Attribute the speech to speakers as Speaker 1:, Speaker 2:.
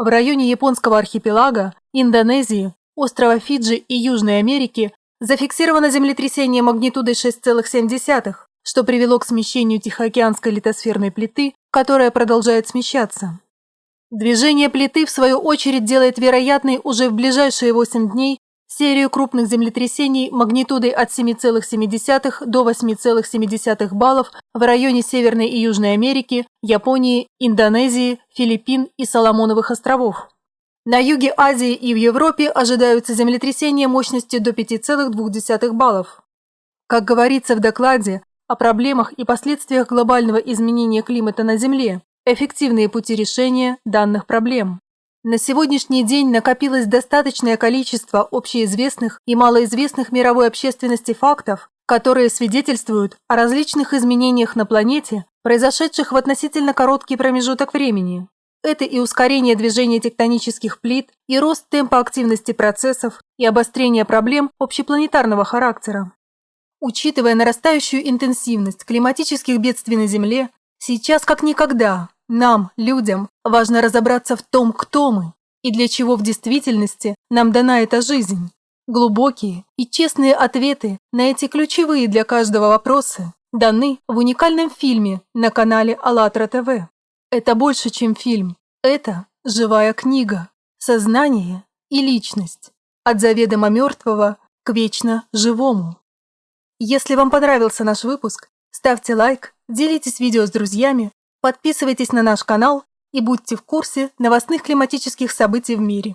Speaker 1: В районе японского архипелага, Индонезии, острова Фиджи и Южной Америки зафиксировано землетрясение магнитудой 6,7, что привело к смещению Тихоокеанской литосферной плиты, которая продолжает смещаться. Движение плиты, в свою очередь, делает вероятной уже в ближайшие 8 дней серию крупных землетрясений магнитудой от 7,7 до 8,7 баллов в районе Северной и Южной Америки, Японии, Индонезии, Филиппин и Соломоновых островов. На юге Азии и в Европе ожидаются землетрясения мощностью до 5,2 баллов. Как говорится в докладе о проблемах и последствиях глобального изменения климата на Земле, эффективные пути решения данных проблем. На сегодняшний день накопилось достаточное количество общеизвестных и малоизвестных мировой общественности фактов, которые свидетельствуют о различных изменениях на планете, произошедших в относительно короткий промежуток времени. Это и ускорение движения тектонических плит, и рост темпа активности процессов, и обострение проблем общепланетарного характера. Учитывая нарастающую интенсивность климатических бедствий на Земле, сейчас как никогда нам, людям, важно разобраться в том, кто мы и для чего в действительности нам дана эта жизнь. Глубокие и честные ответы на эти ключевые для каждого вопросы даны в уникальном фильме на канале АЛЛАТРА ТВ. Это больше, чем фильм. Это живая книга. Сознание и личность. От заведомо мертвого к вечно живому. Если вам понравился наш выпуск, ставьте лайк, делитесь видео с друзьями Подписывайтесь на наш канал и будьте в курсе новостных климатических событий в мире.